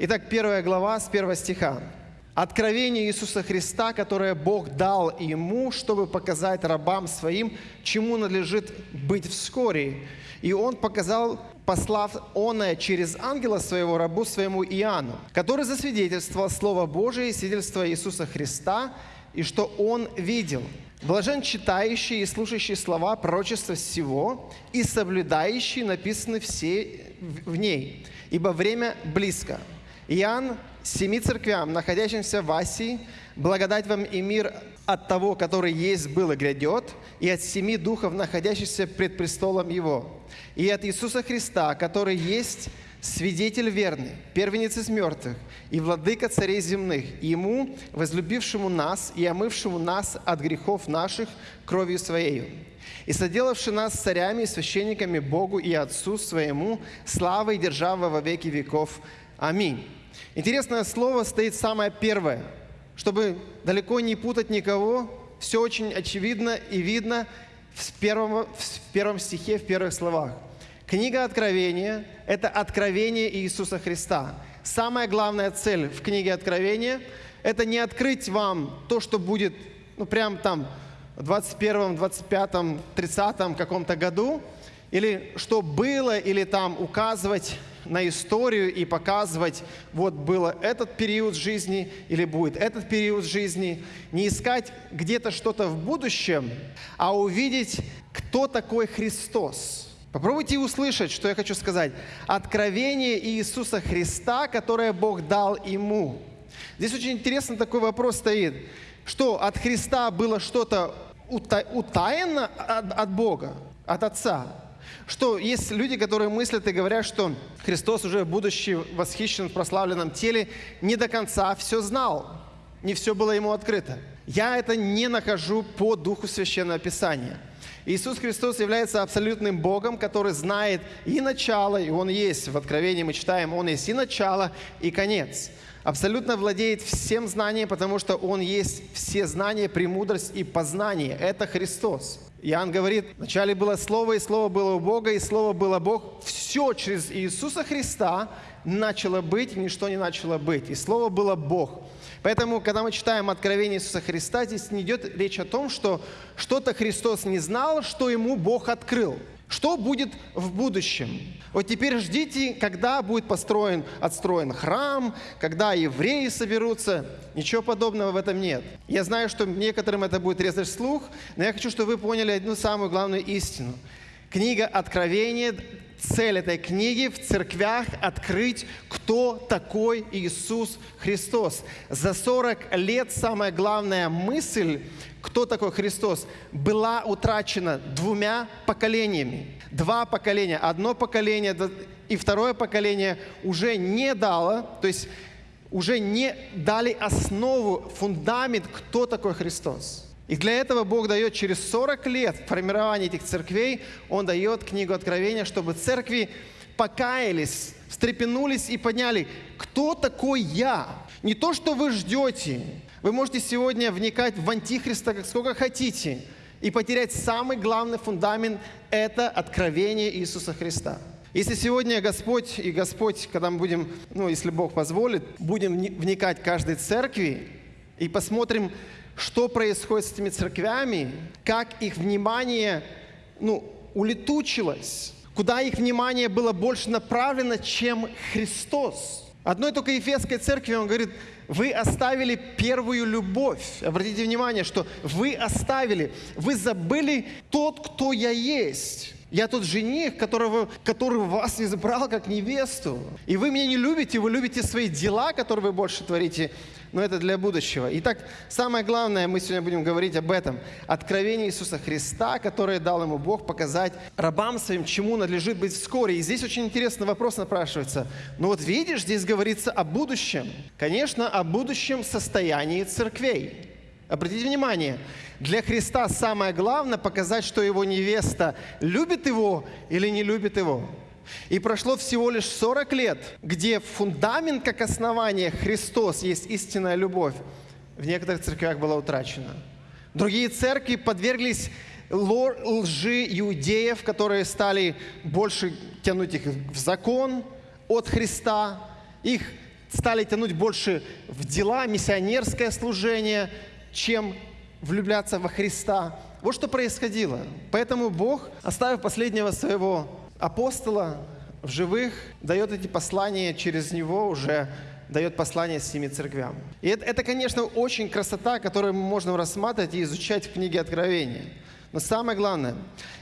Итак, первая глава с первого стиха. Откровение Иисуса Христа, которое Бог дал ему, чтобы показать рабам своим, чему надлежит быть вскоре. И он показал, послав оное через ангела своего рабу своему Иоанну, который засвидетельствовал Слово Божие и свидетельство Иисуса Христа, и что он видел. Блажен читающий и слушающий слова пророчества всего и соблюдающий написаны все в ней, ибо время близко. Иоанн семи церквям, находящимся в Асии, благодать вам и мир от того, который есть, был и грядет, и от семи духов, находящихся пред престолом Его, и от Иисуса Христа, который есть свидетель верный, первенец из мертвых и владыка царей земных, и Ему, возлюбившему нас и омывшему нас от грехов наших кровью Своею, и соделавший нас царями и священниками Богу и Отцу Своему, славой и держава во веки веков. Аминь. Интересное слово стоит самое первое. Чтобы далеко не путать никого, все очень очевидно и видно в первом, в первом стихе, в первых словах. Книга Откровения – это откровение Иисуса Христа. Самая главная цель в книге Откровения – это не открыть вам то, что будет, ну, прям там, в 21, 25, 30 каком-то году, или что было, или там указывать на историю и показывать, вот было этот период жизни или будет этот период жизни. Не искать где-то что-то в будущем, а увидеть, кто такой Христос. Попробуйте услышать, что я хочу сказать. Откровение Иисуса Христа, которое Бог дал ему. Здесь очень интересно такой вопрос стоит. Что от Христа было что-то утаено от, от Бога, от Отца? Что есть люди, которые мыслят и говорят, что Христос уже будучи восхищен в прославленном теле, не до конца все знал, не все было ему открыто. Я это не нахожу по духу Священного Писания. Иисус Христос является абсолютным Богом, который знает и начало, и Он есть. В Откровении мы читаем, Он есть и начало, и конец. Абсолютно владеет всем знанием, потому что Он есть все знания, премудрость и познание. Это Христос. Иоанн говорит, вначале было Слово, и Слово было у Бога, и Слово было Бог. Все через Иисуса Христа начало быть, ничто не начало быть. И Слово было Бог. Поэтому, когда мы читаем Откровение Иисуса Христа, здесь не идет речь о том, что что-то Христос не знал, что Ему Бог открыл. Что будет в будущем? Вот теперь ждите, когда будет построен, отстроен храм, когда евреи соберутся. Ничего подобного в этом нет. Я знаю, что некоторым это будет резать слух, но я хочу, чтобы вы поняли одну самую главную истину. Книга Откровения, цель этой книги в церквях открыть, кто такой Иисус Христос. За 40 лет самая главная мысль кто такой Христос, была утрачена двумя поколениями. Два поколения. Одно поколение и второе поколение уже не дало, то есть уже не дали основу, фундамент, кто такой Христос. И для этого Бог дает через 40 лет формирования этих церквей, Он дает книгу Откровения, чтобы церкви покаялись, встрепенулись и подняли, кто такой я? Не то, что вы ждете, вы можете сегодня вникать в Антихриста как сколько хотите и потерять самый главный фундамент – это откровение Иисуса Христа. Если сегодня Господь и Господь, когда мы будем, ну, если Бог позволит, будем вникать в каждой церкви и посмотрим, что происходит с этими церквями, как их внимание ну, улетучилось, куда их внимание было больше направлено, чем Христос. Одной только Ефесской церкви он говорит – вы оставили первую любовь. Обратите внимание, что вы оставили, вы забыли тот, кто я есть. Я тот жених, которого, который вас избрал как невесту. И вы меня не любите, вы любите свои дела, которые вы больше творите, но это для будущего. Итак, самое главное, мы сегодня будем говорить об этом. Откровение Иисуса Христа, которое дал ему Бог показать рабам своим, чему надлежит быть вскоре. И здесь очень интересный вопрос напрашивается. Ну вот видишь, здесь говорится о будущем. Конечно, о будущем состоянии церквей. Обратите внимание, для Христа самое главное показать, что его невеста любит его или не любит его. И прошло всего лишь 40 лет, где фундамент как основание Христос есть истинная любовь, в некоторых церквях была утрачена. Другие церкви подверглись лжи иудеев, которые стали больше тянуть их в закон от Христа. Их стали тянуть больше в дела, миссионерское служение, чем влюбляться во Христа. Вот что происходило. Поэтому Бог, оставив последнего своего апостола в живых, дает эти послания через него уже дает послание семи церквям. И это, это, конечно, очень красота, которую можем рассматривать и изучать в книге Откровения. Но самое главное.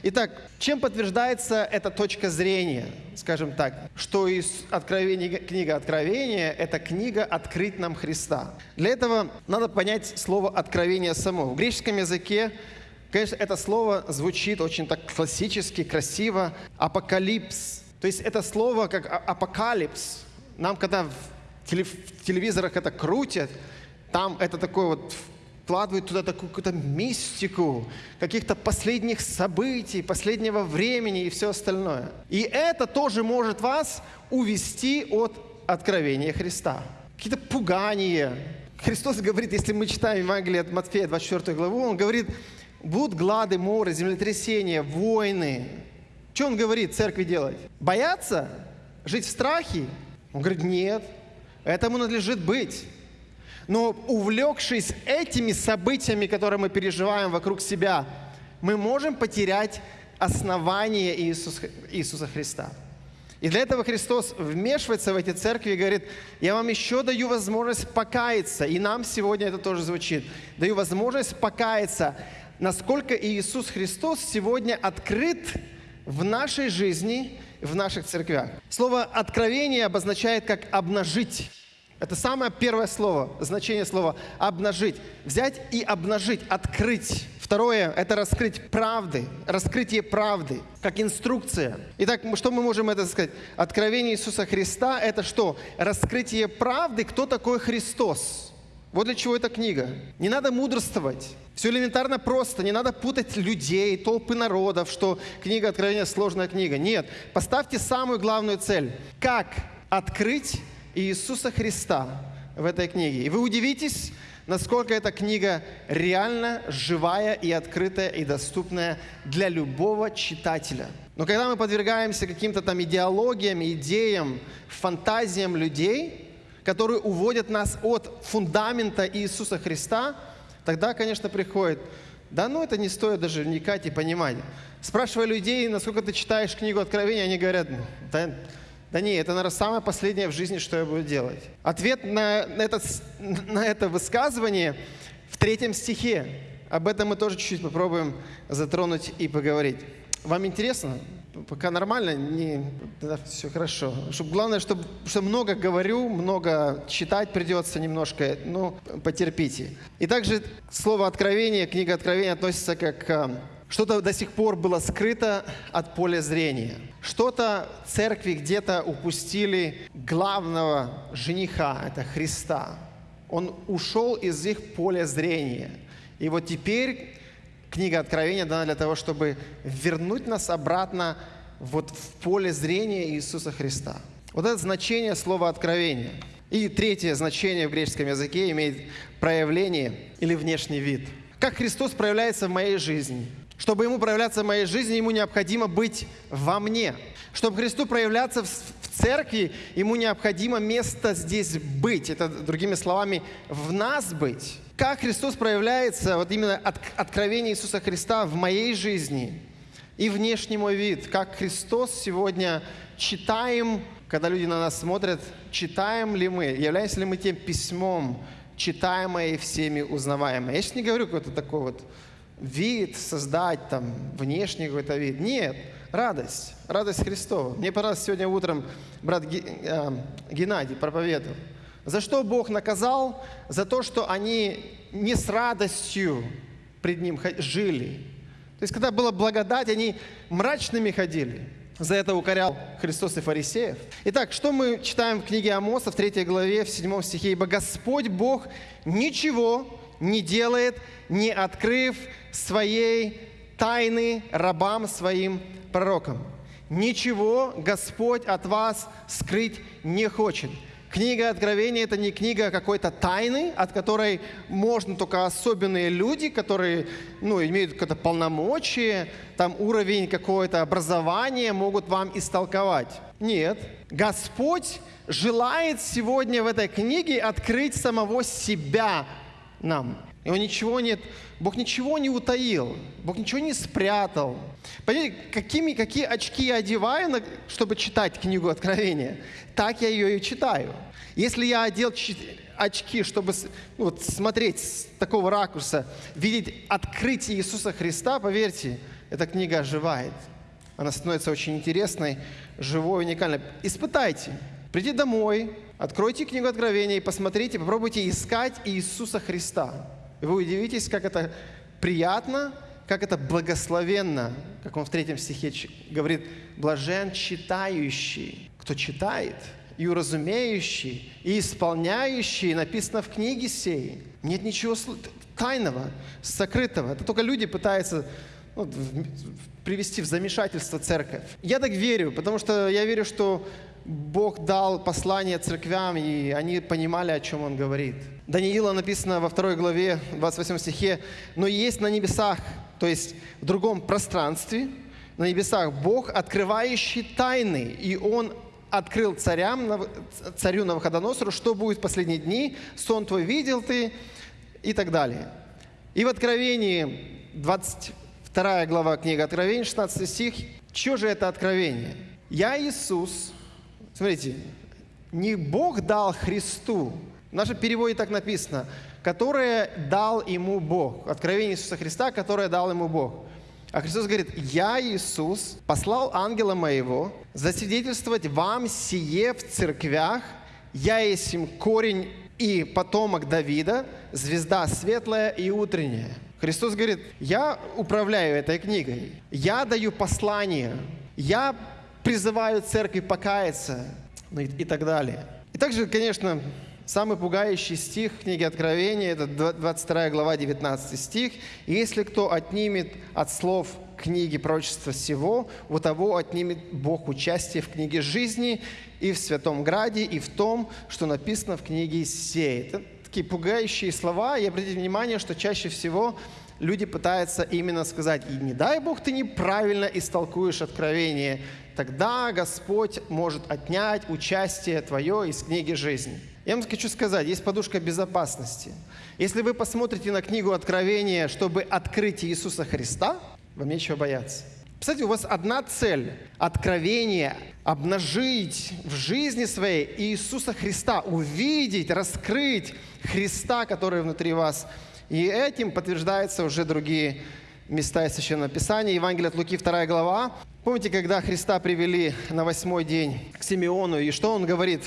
Итак, чем подтверждается эта точка зрения, скажем так, что из откровения, книга Откровения – это книга «Открыть нам Христа». Для этого надо понять слово «откровение» само. В греческом языке Конечно, это слово звучит очень так классически, красиво. Апокалипс. То есть это слово как а, апокалипс. Нам, когда в телевизорах это крутят, там это такое вот вкладывают туда такую какую-то мистику, каких-то последних событий, последнего времени и все остальное. И это тоже может вас увести от откровения Христа. Какие-то пугания. Христос говорит, если мы читаем Евангелие от Матфея, 24 главу, Он говорит, будут глады, моры, землетрясения, войны. Что Он говорит церкви делать? Бояться? Жить в страхе? Он говорит, нет, этому надлежит быть. Но увлекшись этими событиями, которые мы переживаем вокруг себя, мы можем потерять основание Иисуса, Иисуса Христа. И для этого Христос вмешивается в эти церкви и говорит, я вам еще даю возможность покаяться. И нам сегодня это тоже звучит. Даю возможность покаяться, насколько Иисус Христос сегодня открыт в нашей жизни, в наших церквях. Слово «откровение» обозначает как «обнажить». Это самое первое слово, значение слова «обнажить». Взять и обнажить, открыть. Второе – это раскрыть правды, раскрытие правды, как инструкция. Итак, что мы можем это сказать? Откровение Иисуса Христа – это что? Раскрытие правды, кто такой Христос. Вот для чего эта книга. Не надо мудрствовать. Все элементарно просто. Не надо путать людей, толпы народов, что книга Откровения – сложная книга. Нет. Поставьте самую главную цель. Как открыть Иисуса Христа в этой книге. И вы удивитесь, насколько эта книга реально живая и открытая и доступная для любого читателя. Но когда мы подвергаемся каким-то там идеологиям, идеям, фантазиям людей, которые уводят нас от фундамента Иисуса Христа, тогда, конечно, приходит, да ну это не стоит даже вникать и понимать. Спрашивая людей, насколько ты читаешь книгу Откровения, они говорят, да да не, это, наверное, самое последнее в жизни, что я буду делать. Ответ на, это, на это высказывание в третьем стихе. Об этом мы тоже чуть-чуть попробуем затронуть и поговорить. Вам интересно? Пока нормально, не, да, все хорошо. Чтобы, главное, чтобы, что много говорю, много читать придется немножко, ну, потерпите. И также слово «откровение», книга «Откровение» относится как что-то до сих пор было скрыто от поля зрения. Что-то церкви где-то упустили главного жениха, это Христа. Он ушел из их поля зрения. И вот теперь книга Откровения дана для того, чтобы вернуть нас обратно вот в поле зрения Иисуса Христа. Вот это значение слова «откровение». И третье значение в греческом языке имеет проявление или внешний вид. Как Христос проявляется в моей жизни? Чтобы ему проявляться в моей жизни, ему необходимо быть во мне. Чтобы Христу проявляться в, церкви, ему необходимо место здесь быть. Это, другими словами, в нас быть. Как Христос проявляется, вот именно от, откровение Иисуса Христа в моей жизни и внешний мой вид. Как Христос сегодня читаем, когда люди на нас смотрят, читаем ли мы, являемся ли мы тем письмом, читаемое и всеми узнаваемое. Я сейчас не говорю какой-то такой вот вид создать, там, внешний какой-то вид. Нет, радость, радость Христова. Мне понравилось сегодня утром брат э, Геннадий проповедовал. За что Бог наказал? За то, что они не с радостью пред Ним жили. То есть, когда была благодать, они мрачными ходили. За это укорял Христос и фарисеев. Итак, что мы читаем в книге Амоса в 3 главе, в 7 стихе? «Ибо Господь Бог ничего не делает, не открыв своей тайны рабам своим пророкам. Ничего Господь от вас скрыть не хочет. Книга Откровения – это не книга какой-то тайны, от которой можно только особенные люди, которые ну, имеют какое-то полномочие, там уровень какое-то образования могут вам истолковать. Нет. Господь желает сегодня в этой книге открыть самого себя нам. Он ничего нет, Бог ничего не утаил, Бог ничего не спрятал. Понимаете, какими, какие очки я одеваю, чтобы читать книгу Откровения, так я ее и читаю. Если я одел очки, чтобы ну, вот, смотреть с такого ракурса, видеть открытие Иисуса Христа, поверьте, эта книга оживает. Она становится очень интересной, живой, уникальной. Испытайте. Придите домой, откройте книгу Откровения и посмотрите, попробуйте искать Иисуса Христа. И вы удивитесь, как это приятно, как это благословенно, как он в третьем стихе говорит, блажен читающий. Кто читает и уразумеющий, и исполняющий, написано в книге сей. Нет ничего тайного, сокрытого. Это только люди пытаются ну, привести в замешательство церковь. Я так верю, потому что я верю, что Бог дал послание церквям, и они понимали, о чем Он говорит. Даниила написано во второй главе, 28 стихе, «Но есть на небесах, то есть в другом пространстве, на небесах Бог, открывающий тайны, и Он открыл царям, царю Навуходоносору, что будет в последние дни, сон твой видел ты, и так далее. И в Откровении, 22 глава книги Откровения, 16 стих, что же это откровение? «Я Иисус, Смотрите, не Бог дал Христу, в нашем переводе так написано, которое дал ему Бог. Откровение Иисуса Христа, которое дал ему Бог. А Христос говорит, «Я, Иисус, послал ангела моего засвидетельствовать вам сие в церквях, я есть им корень и потомок Давида, звезда светлая и утренняя». Христос говорит, я управляю этой книгой, я даю послание, я призывают церковь покаяться ну и, и так далее. И также, конечно, самый пугающий стих книги Откровения, это 22 глава, 19 стих. «Если кто отнимет от слов книги пророчества всего, у того отнимет Бог участие в книге жизни и в Святом Граде, и в том, что написано в книге сей». Это такие пугающие слова, и обратите внимание, что чаще всего люди пытаются именно сказать, и не дай Бог ты неправильно истолкуешь откровение, тогда Господь может отнять участие твое из книги жизни. Я вам хочу сказать, есть подушка безопасности. Если вы посмотрите на книгу Откровения, чтобы открыть Иисуса Христа, вам нечего бояться. Кстати, у вас одна цель – откровение, обнажить в жизни своей Иисуса Христа, увидеть, раскрыть Христа, который внутри вас. И этим подтверждаются уже другие места из Священного Писания. Евангелие от Луки, 2 глава. Помните, когда Христа привели на восьмой день к Симеону, и что он говорит?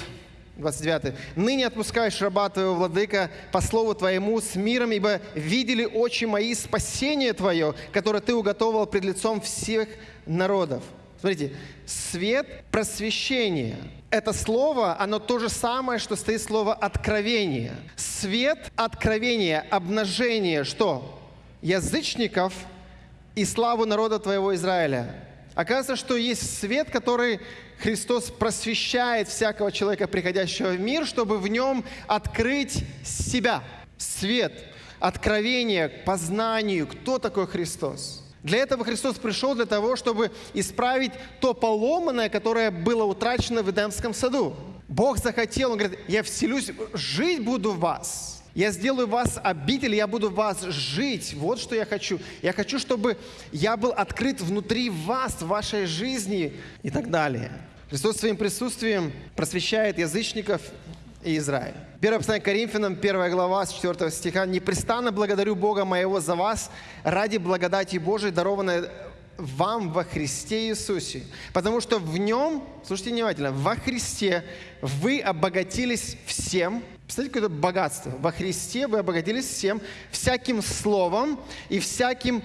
29. «Ныне отпускаешь раба твоего, владыка, по слову твоему с миром, ибо видели очи мои спасение твое, которое ты уготовил пред лицом всех народов». Смотрите, свет просвещения. Это слово, оно то же самое, что стоит слово откровение. Свет откровения, обнажение, что? Язычников и славу народа твоего Израиля. Оказывается, что есть свет, который Христос просвещает всякого человека, приходящего в мир, чтобы в нем открыть себя. Свет, откровение к познанию, кто такой Христос. Для этого Христос пришел для того, чтобы исправить то поломанное, которое было утрачено в Эдемском саду. Бог захотел, Он говорит, я вселюсь, жить буду в вас. Я сделаю вас обитель, я буду в вас жить. Вот что я хочу. Я хочу, чтобы я был открыт внутри вас, в вашей жизни и так далее. Христос своим присутствием просвещает язычников и Израиль. Первое послание Коринфянам, первая глава, с 4 стиха. «Непрестанно благодарю Бога моего за вас ради благодати Божией, дарованной вам во Христе Иисусе, потому что в Нем, слушайте внимательно, во Христе вы обогатились всем, Представляете, какое-то богатство. Во Христе вы обогатились всем, всяким словом и всяким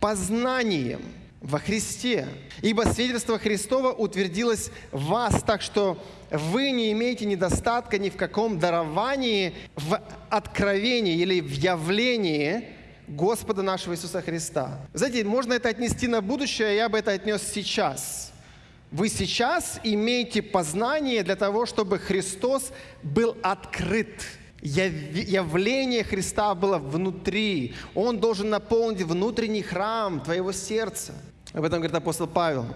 познанием во Христе. Ибо свидетельство Христова утвердилось в вас, так что вы не имеете недостатка ни в каком даровании, в откровении или в явлении Господа нашего Иисуса Христа. Знаете, можно это отнести на будущее, я бы это отнес сейчас. Вы сейчас имеете познание для того, чтобы Христос был открыт. Яв- Явление Христа было внутри. Он должен наполнить внутренний храм твоего сердца. Об этом говорит апостол Павел.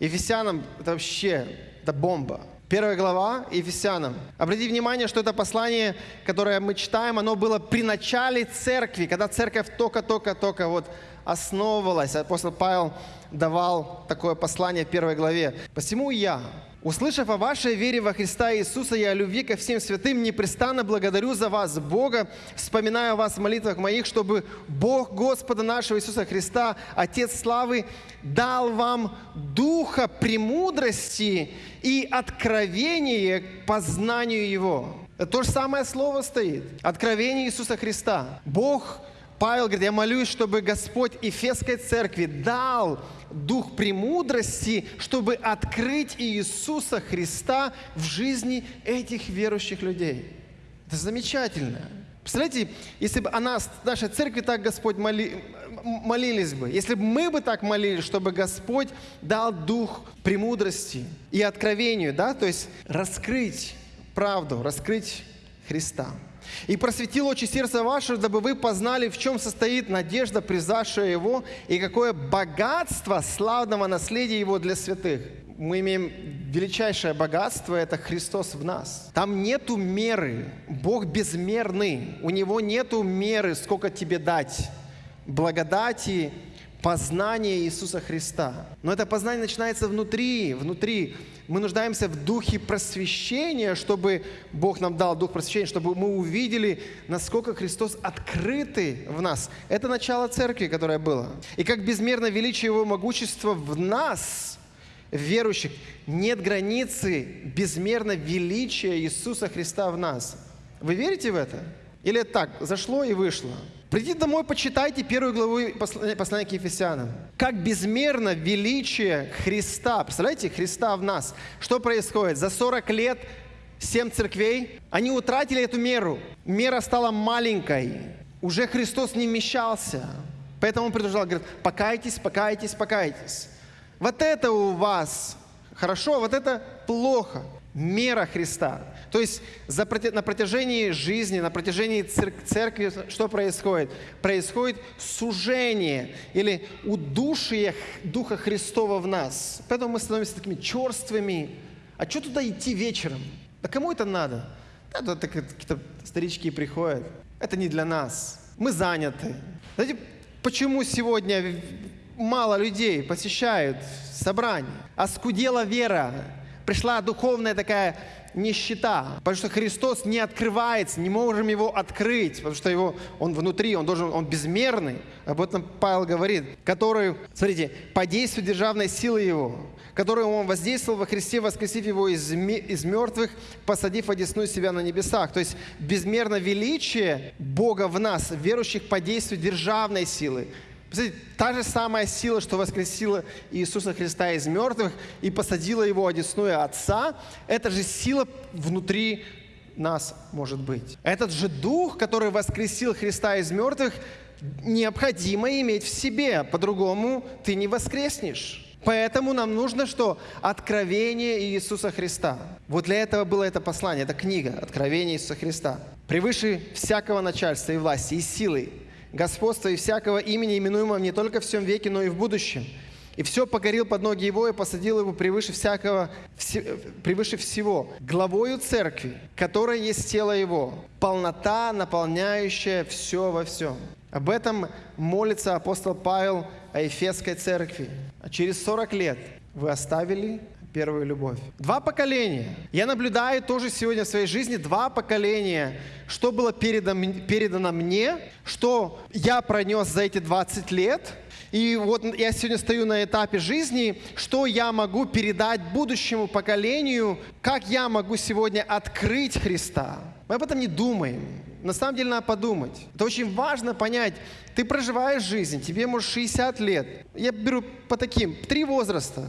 Ефесянам это вообще, это бомба. Первая глава Ефесянам. Обратите внимание, что это послание, которое мы читаем, оно было при начале церкви, когда церковь только-только-только вот основывалась. Апостол Павел давал такое послание в первой главе. «Посему я, Услышав о вашей вере во Христа Иисуса и о любви ко всем святым, непрестанно благодарю за вас, Бога, вспоминаю о вас в молитвах моих, чтобы Бог Господа нашего Иисуса Христа, Отец славы, дал вам духа премудрости и откровение к познанию Его. То же самое слово стоит. Откровение Иисуса Христа. Бог Павел говорит, я молюсь, чтобы Господь Ефесской церкви дал дух премудрости, чтобы открыть Иисуса Христа в жизни этих верующих людей. Это замечательно. Представляете, если бы о нас, нашей церкви так Господь моли, молились бы, если бы мы бы так молились, чтобы Господь дал дух премудрости и откровению, да, то есть раскрыть правду, раскрыть Христа. И просветил очи сердца ваше, дабы вы познали, в чем состоит надежда, призавшая Его, и какое богатство славного наследия Его для святых. Мы имеем величайшее богатство – это Христос в нас. Там нету меры. Бог безмерный. У Него нету меры, сколько тебе дать. Благодати, познание Иисуса Христа. Но это познание начинается внутри, внутри. Мы нуждаемся в духе просвещения, чтобы Бог нам дал дух просвещения, чтобы мы увидели, насколько Христос открытый в нас. Это начало церкви, которое было. И как безмерно величие Его могущества в нас, верующих, нет границы безмерно величия Иисуса Христа в нас. Вы верите в это? Или так, зашло и вышло? Придите домой, почитайте первую главу послания, к Ефесянам. Как безмерно величие Христа. Представляете, Христа в нас. Что происходит? За 40 лет семь церквей, они утратили эту меру. Мера стала маленькой. Уже Христос не вмещался. Поэтому он предупреждал, говорит, покайтесь, покайтесь, покайтесь. Вот это у вас хорошо, вот это плохо. Мера Христа. То есть за, на протяжении жизни, на протяжении церкви что происходит? Происходит сужение или удушие Духа Христова в нас. Поэтому мы становимся такими черствыми. А что туда идти вечером? Да кому это надо? Да, туда какие-то старички приходят. Это не для нас. Мы заняты. Знаете, почему сегодня мало людей посещают собрание? Оскудела вера. Пришла духовная такая нищета, потому что Христос не открывается, не можем его открыть, потому что его, он внутри, он должен, он безмерный. Об этом Павел говорит, который, смотрите, по действию державной силы его, которую он воздействовал во Христе, воскресив его из, из мертвых, посадив одесную себя на небесах. То есть безмерно величие Бога в нас, верующих по действию державной силы. Представляете, та же самая сила, что воскресила Иисуса Христа из мертвых и посадила его одесную Отца, эта же сила внутри нас может быть. Этот же Дух, который воскресил Христа из мертвых, необходимо иметь в себе, по-другому ты не воскреснешь. Поэтому нам нужно что? Откровение Иисуса Христа. Вот для этого было это послание, эта книга «Откровение Иисуса Христа». Превыше всякого начальства и власти, и силы, господства и всякого имени, именуемого не только в всем веке, но и в будущем. И все покорил под ноги его и посадил его превыше всякого, все, превыше всего, главою церкви, которая есть тело его, полнота, наполняющая все во всем. Об этом молится апостол Павел о Ефесской церкви. Через 40 лет вы оставили первую любовь. Два поколения. Я наблюдаю тоже сегодня в своей жизни два поколения, что было передано, передано мне, что я пронес за эти 20 лет, и вот я сегодня стою на этапе жизни, что я могу передать будущему поколению, как я могу сегодня открыть Христа. Мы об этом не думаем. На самом деле надо подумать. Это очень важно понять. Ты проживаешь жизнь, тебе может 60 лет. Я беру по таким, три возраста.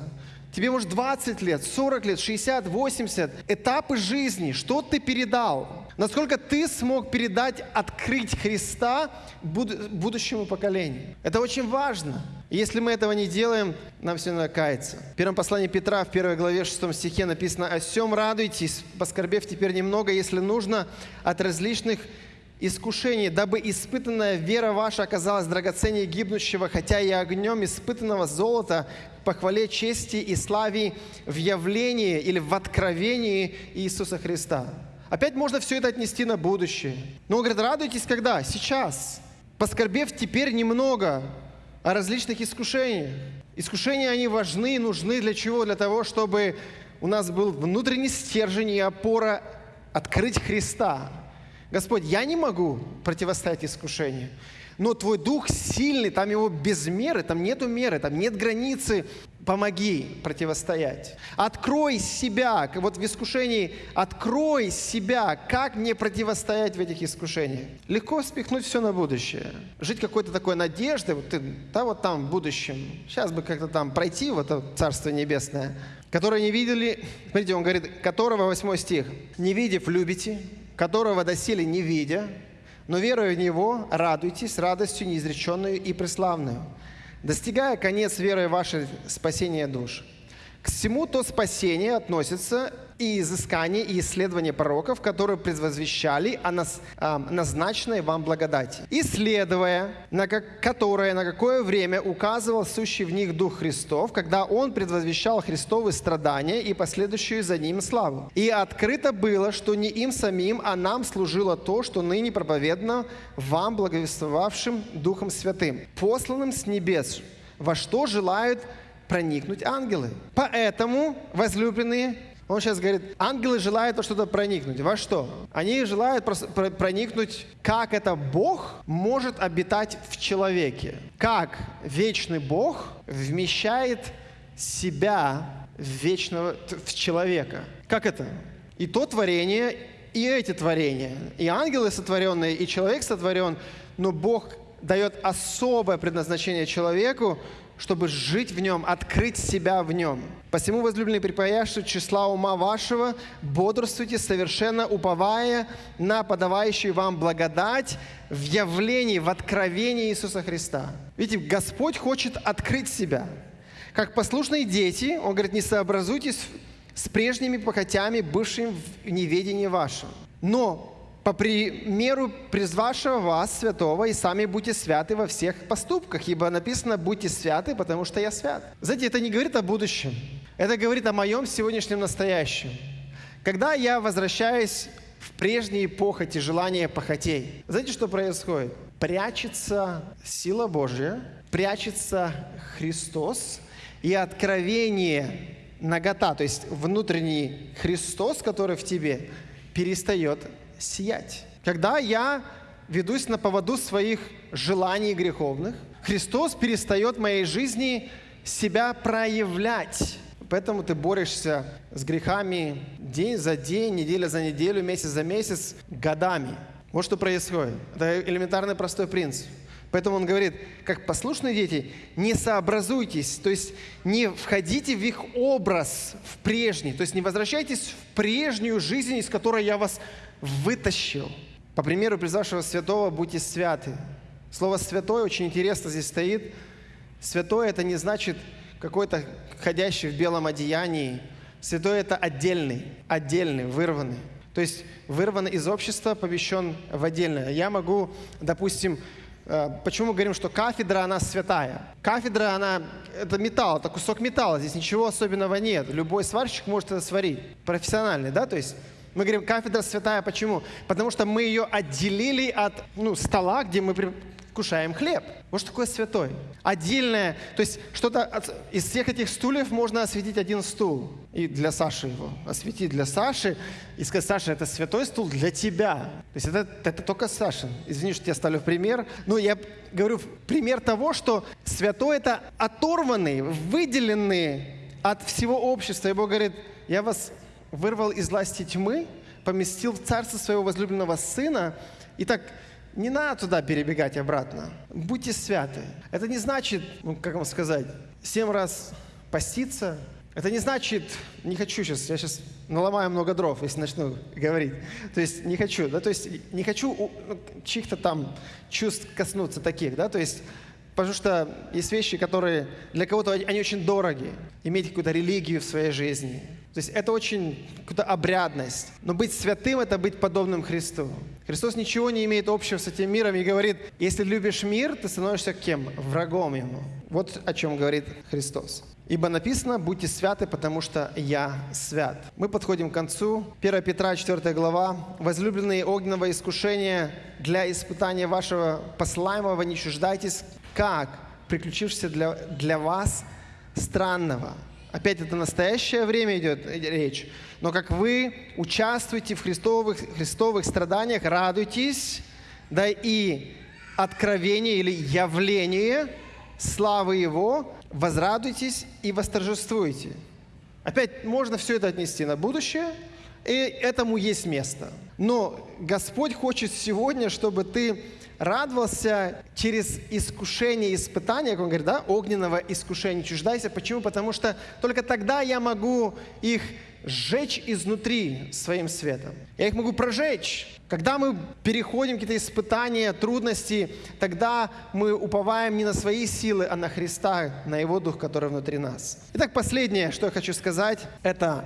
Тебе может 20 лет, 40 лет, 60, 80. Этапы жизни, что ты передал? Насколько ты смог передать, открыть Христа будущему поколению? Это очень важно. Если мы этого не делаем, нам все надо каяться. В первом послании Петра, в первой главе 6 стихе написано «О всем радуйтесь, поскорбев теперь немного, если нужно, от различных искушений, дабы испытанная вера ваша оказалась драгоценнее гибнущего, хотя и огнем испытанного золота, похвале чести и славе в явлении или в откровении Иисуса Христа». Опять можно все это отнести на будущее. Но он говорит, радуйтесь когда? Сейчас. Поскорбев теперь немного о различных искушениях. Искушения, они важны и нужны для чего? Для того, чтобы у нас был внутренний стержень и опора открыть Христа. Господь, я не могу противостоять искушению, но Твой Дух сильный, там его без меры, там нету меры, там нет границы. Помоги противостоять. Открой себя, вот в искушении, открой себя, как мне противостоять в этих искушениях. Легко спихнуть все на будущее. Жить какой-то такой надеждой, вот ты, да вот там в будущем, сейчас бы как-то там пройти в это Царство Небесное, которое не видели, смотрите, он говорит, которого, 8 стих, не видев, любите, которого доселе не видя, но веруя в Него, радуйтесь радостью неизреченную и преславную, достигая конец веры вашей спасения душ. К всему то спасение относится и изыскание, и исследование пророков, которые предвозвещали о нас, э, назначенной вам благодати, исследуя, на как, которое на какое время указывал сущий в них Дух Христов, когда Он предвозвещал Христовы страдания и последующую за Ним славу. И открыто было, что не им самим, а нам служило то, что ныне проповедно вам, благовествовавшим Духом Святым, посланным с небес, во что желают проникнуть ангелы. Поэтому, возлюбленные, он сейчас говорит, ангелы желают во что-то проникнуть. Во что? Они желают проникнуть, как это Бог может обитать в человеке. Как вечный Бог вмещает себя в вечного, в человека. Как это? И то творение, и эти творения. И ангелы сотворенные, и человек сотворен, но Бог дает особое предназначение человеку, чтобы жить в нем, открыть себя в нем. Посему, возлюбленные, припаяши числа ума вашего, бодрствуйте, совершенно уповая на подавающую вам благодать в явлении, в откровении Иисуса Христа. Видите, Господь хочет открыть себя. Как послушные дети, Он говорит, не сообразуйтесь с прежними похотями, бывшими в неведении вашем. Но по примеру призвавшего вас святого, и сами будьте святы во всех поступках, ибо написано «будьте святы, потому что я свят». Знаете, это не говорит о будущем, это говорит о моем сегодняшнем настоящем. Когда я возвращаюсь в прежние похоти, желания похотей, знаете, что происходит? Прячется сила Божья, прячется Христос, и откровение нагота, то есть внутренний Христос, который в тебе, перестает сиять. Когда я ведусь на поводу своих желаний греховных, Христос перестает в моей жизни себя проявлять. Поэтому ты борешься с грехами день за день, неделя за неделю, месяц за месяц, годами. Вот что происходит. Это элементарный простой принцип. Поэтому он говорит, как послушные дети, не сообразуйтесь, то есть не входите в их образ, в прежний, то есть не возвращайтесь в прежнюю жизнь, из которой я вас вытащил. По примеру призвавшего святого, будьте святы. Слово «святой» очень интересно здесь стоит. Святой – это не значит какой-то ходящий в белом одеянии. Святой – это отдельный, отдельный, вырванный. То есть вырван из общества, помещен в отдельное. Я могу, допустим, э, Почему мы говорим, что кафедра, она святая? Кафедра, она, это металл, это кусок металла, здесь ничего особенного нет. Любой сварщик может это сварить, профессиональный, да, то есть мы говорим, кафедра святая, почему? Потому что мы ее отделили от ну, стола, где мы кушаем хлеб. Вот что такое святой. Отдельное, то есть что-то от, из всех этих стульев можно осветить один стул. И для Саши его осветить для Саши. И сказать, Саша, это святой стул для тебя. То есть это, это только Саша. Извини, что я ставлю пример. Но я говорю пример того, что святой это оторванный, выделенный от всего общества. И Бог говорит, я вас вырвал из власти тьмы, поместил в царство своего возлюбленного сына. И так не надо туда перебегать обратно. Будьте святы. Это не значит, ну, как вам сказать, семь раз поститься. Это не значит, не хочу сейчас, я сейчас наломаю много дров, если начну говорить. То есть не хочу, да, то есть не хочу ну, чьих-то там чувств коснуться таких, да, то есть Потому что есть вещи, которые для кого-то они очень дороги. Иметь какую-то религию в своей жизни. То есть это очень какая-то обрядность. Но быть святым – это быть подобным Христу. Христос ничего не имеет общего с этим миром и говорит, если любишь мир, ты становишься кем? Врагом ему. Вот о чем говорит Христос. Ибо написано, будьте святы, потому что я свят. Мы подходим к концу. 1 Петра, 4 глава. Возлюбленные огненного искушения для испытания вашего посылаемого не чуждайтесь, как приключившись для, для вас странного. Опять это настоящее время идет речь. Но как вы участвуете в христовых, христовых страданиях, радуйтесь, да и откровение или явление славы Его, возрадуйтесь и восторжествуйте. Опять можно все это отнести на будущее, и этому есть место. Но Господь хочет сегодня, чтобы ты радовался через искушение испытание, как он говорит, да, огненного искушения. Чуждайся. Почему? Потому что только тогда я могу их сжечь изнутри своим светом. Я их могу прожечь. Когда мы переходим какие-то испытания, трудности, тогда мы уповаем не на свои силы, а на Христа, на Его Дух, который внутри нас. Итак, последнее, что я хочу сказать, это